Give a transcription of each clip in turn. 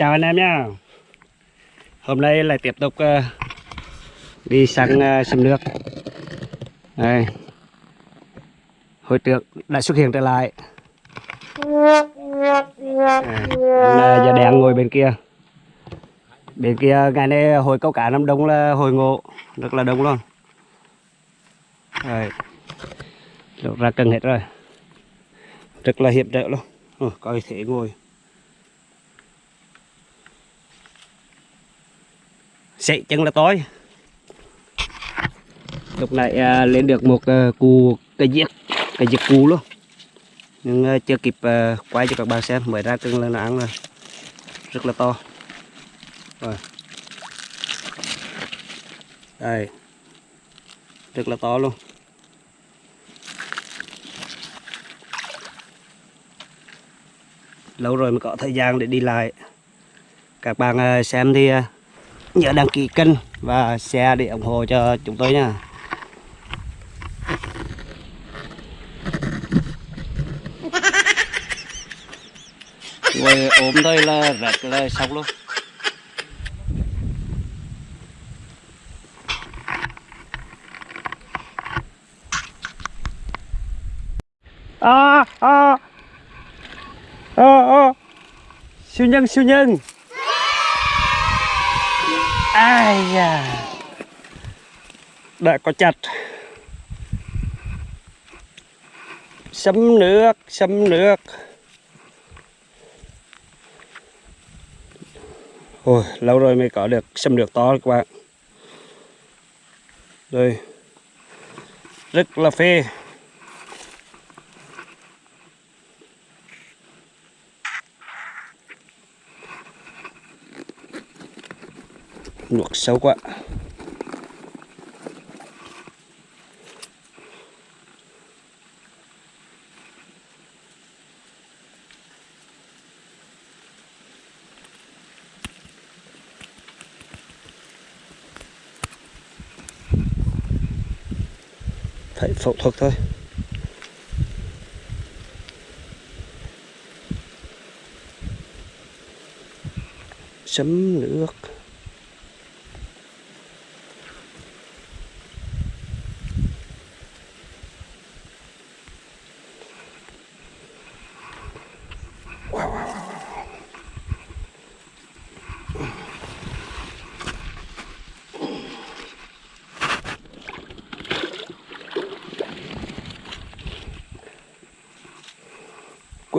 Chào anh em nhá. Hôm nay lại tiếp tục uh, đi sang ờ, uh, sâm nước. Đây. Hồi trước đã xuất hiện trở lại. À, giờ đèn ngồi bên kia. Bên kia ngày nay hồi câu cá năm đông là hồi ngộ. Rất là đông luôn. Rồi Được ra cần hết rồi. Rất là hiểm trở luôn. Ừ, coi thể ngồi. Chạy chân là tối lúc này à, lên được một à, cù cây giết cây giết cù luôn. Nhưng à, chưa kịp à, quay cho các bạn xem mới ra từng lên ăn rồi rất là to. Rồi. Đây. Rất là to luôn. Lâu rồi mới có thời gian để đi lại. Các bạn à, xem thì à, nhớ đăng ký kênh và share để ủng hộ cho chúng tôi nha. Rồi ốm thôi là rất là xong luôn. À à. À à. Siêu nhân siêu nhân ai da. Đã có chặt. Sấm nước sấm nước. Ôi, lâu rồi mới có được sâm nước to các bạn. Đây rất là phê. Luộc sâu quá. Phải phẫu thuật thôi. Chấm nước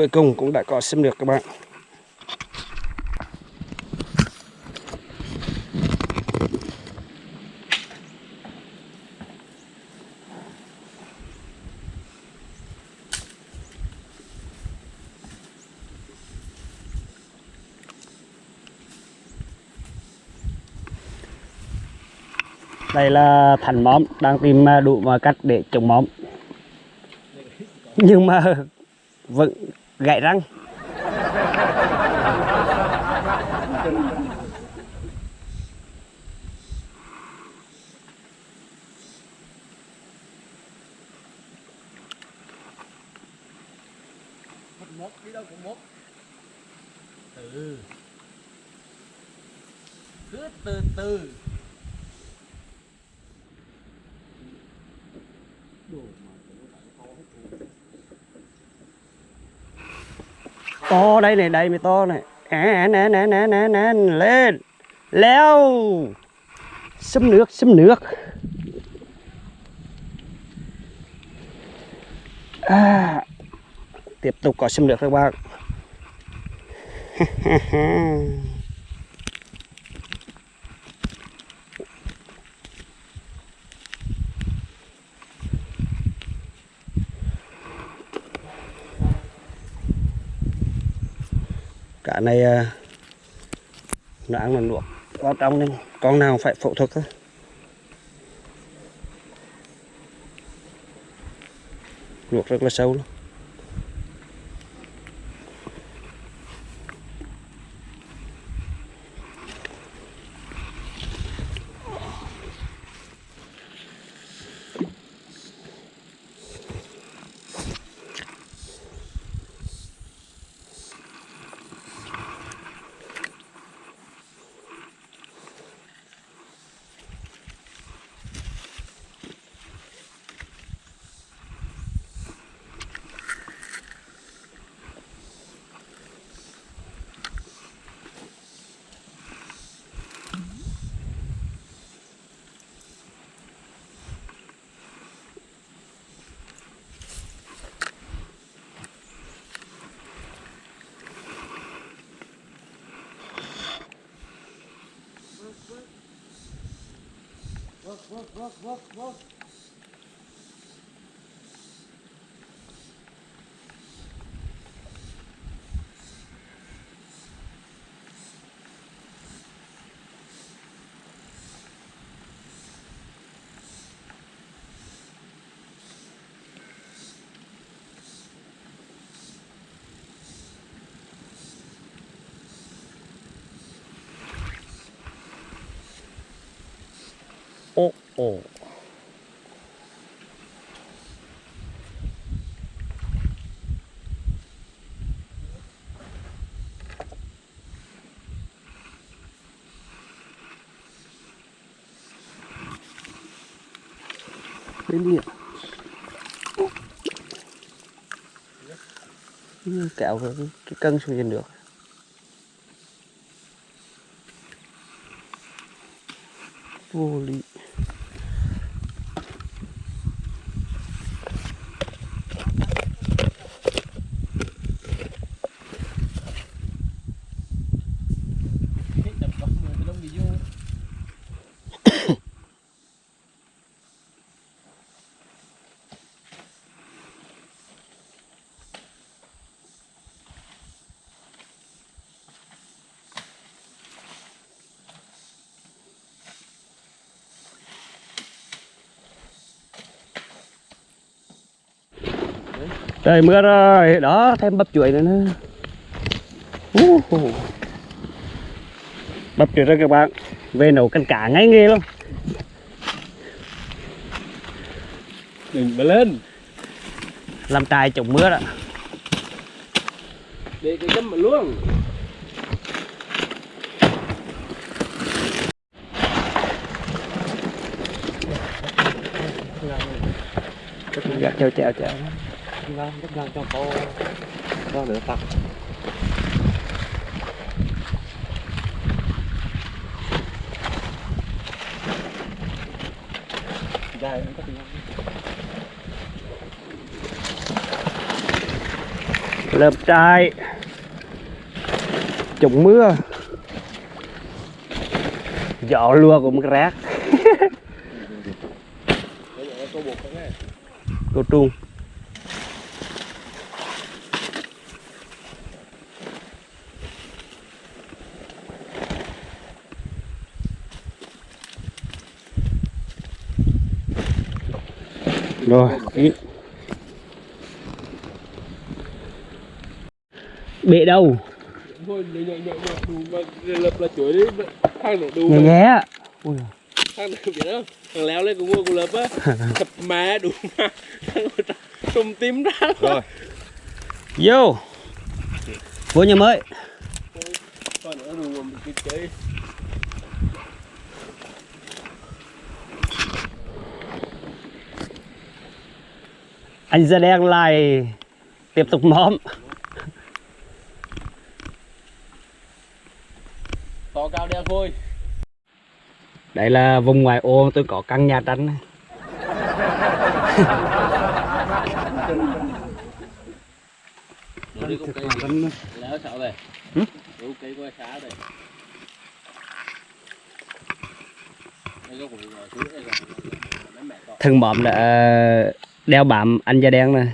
cuối cùng cũng đã có xâm được các bạn. Đây là thành móm đang tìm à, đủ mọi cách để trồng móm. Nhưng mà vẫn gãy răng. Mốt đi đâu cũng mốt từ cứ từ từ. To đây này đây mới to này. À, nè nè nè nè nè lên. Leo. Xâm nước xâm nước. À, tiếp tục có xâm nước các bạn. cá này à, nó ăn là luộc. Vào trong nên con nào phải phẫu thuật thôi luộc rất là sâu luôn. Ồ, ồ. Bên đi ạ. kéo cái, cái cân xuống trên được. Vô lý. Trời mưa rồi, đó thêm bắp chuối nữa nữa. Uh, uh. Bắp chuối rồi các bạn, về nấu canh cá ngay nghề luôn. Đừng mà lên. Làm trài chống mưa đó. Để cái chấm mà luôn. Gạt chèo chèo chèo. Ngon, ngang cho cô. cho nữa tặng. Dài, em có Lợp trai, Chống mưa. Gió lùa cũng rác. Cô trung. Rồi, ý. Bể đâu? Thôi, nhẹ nhẹ nhẹ nhẹ đủ mà lập là chuối đi. Thang nữa đủ Nhé. Ui, biết không? Thằng léo lên của mua của lập á. Thập má đủ mà. Thằng trùm tím ra. Rồi. vô. Vô nhà mới. Còn nữa đủ mà mình kịp chơi. Anh ra đen lại tiếp tục móm. To cao đen thôi. Đây là vùng ngoài ô tôi có căn nhà con. Thân mộm là đeo bám anh da đen này.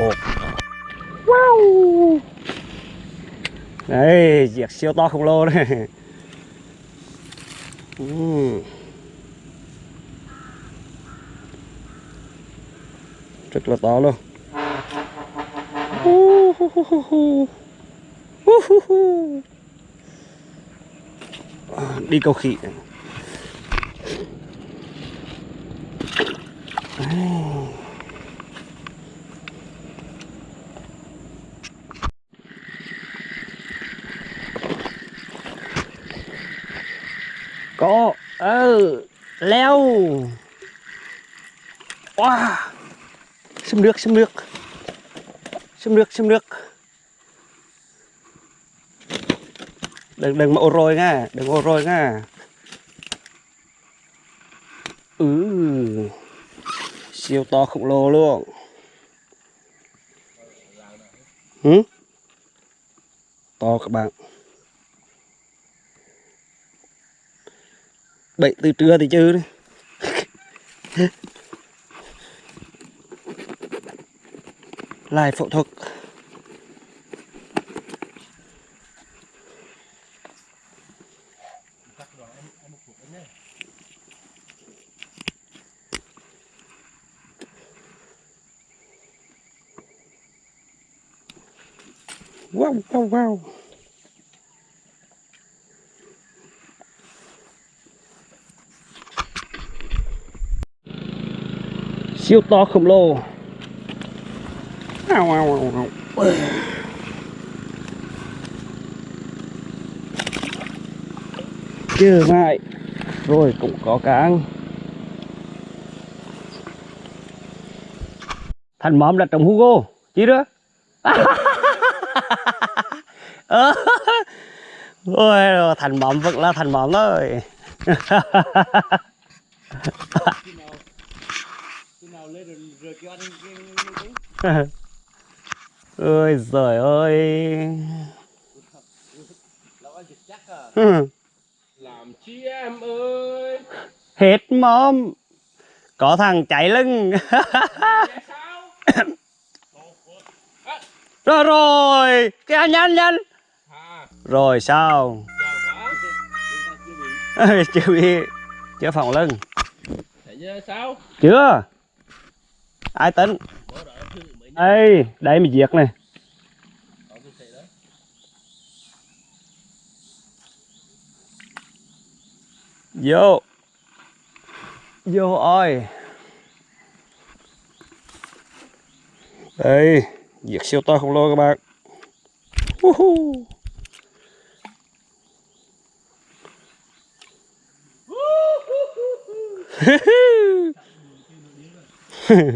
Ồ. Wow. Đây, diệt siêu to khổng lồ đấy. Ừm. Rất là to luôn. Đi câu khỉ này. Có. Ờ leo. Wow xâm nước xâm nước xâm nước xâm nước đừng đừng mà ô rồi nha. Đừng ô rồi nha. Ừ. Siêu to khổng lồ luôn. Hử? To các bạn. Bậy từ trưa thì chứ đấy lại phẫu thuật. Wow wow wow. Siêu to khổng lồ. Chưa lại. Rồi cũng có cá ăn thành móm là trồng Hugo chi đó? Ôi thành móm vẫn là thành móm thôi khi nào lên rồi rồi kêu anh cái ôi giời ơi. Làm chi em ơi? Hết móm có thằng cháy lưng. Rồi rồi. Kìa nhanh nhanh. Rồi sao? Chưa bị chưa phòng lưng. Thấy chưa sao? Chưa. Ai tính ê đây mình diệt này. Vô. Vô ơi. Đây diệt siêu to khổng lồ các bạn. Woohoo.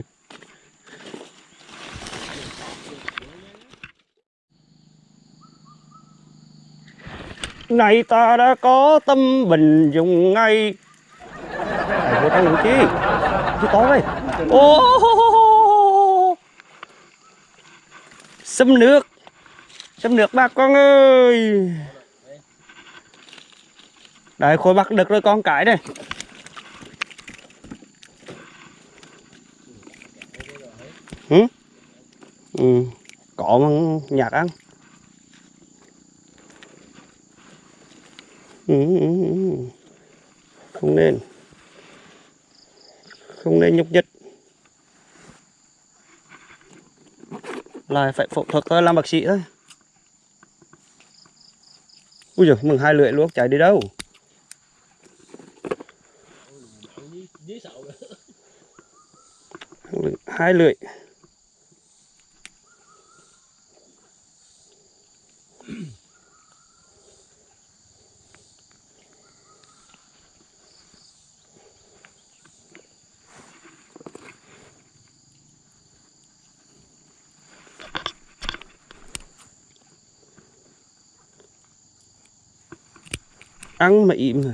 này ta đã có tâm bình dùng ngay. Mày vô trong làm chi? Chi to đây. Ô xâm nước. Xâm nước bà con ơi. Đấy khối bắt được rồi con cái đây. Ừ? ừ có nhạc ăn Ừ, ừ, ừ. Ừ, ừ, ừ, không nên. Không nên nhúc nhích. Lại phải phẫu thuật thôi, làm bác sĩ thôi. Ui giời, mừng hai lưỡi luôn chạy đi đâu? Hai lưỡi. Ăn mà im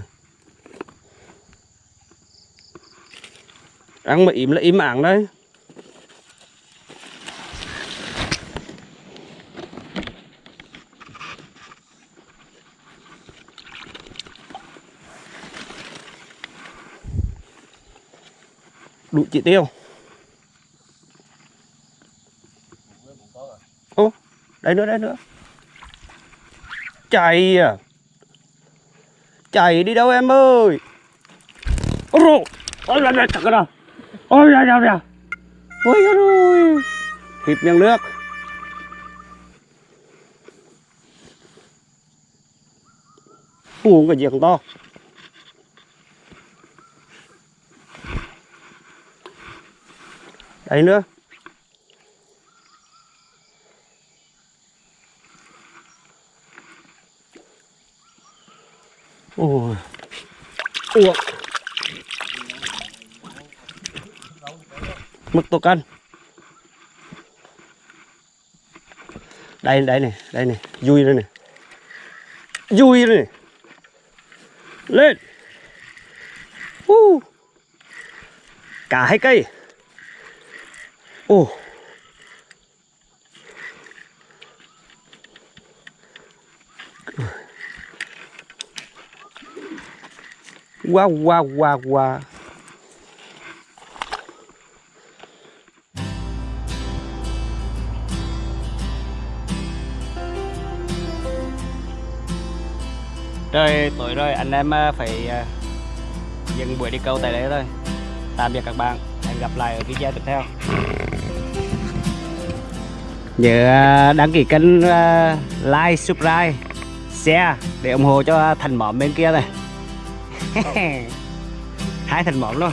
ăn mà im là im ảng đấy. Đủ chỉ tiêu. Ô, đây nữa đây nữa. Chạy à? chạy đi đâu em ơi? Ôi rồi ôi là thật rồi ôi là là là ôi là rồi thịt miếng nước. Uống cái gì không to? Đấy nữa. Ủa mực tổ cân. Đây đây này Đây này Vui đây này. Vui đây này. Lên. Uh. cả hai cây. Ồ. wow wow wow wow. Rồi tối rồi anh em ờ, phải ờ, dừng buổi đi câu tại đây thôi. Tạm biệt các bạn. Hẹn gặp lại ở video tiếp theo. Nhớ ờ, đăng ký kênh like, subscribe, share để ủng hộ cho thành mỏm bên kia này. Hai thành một luôn.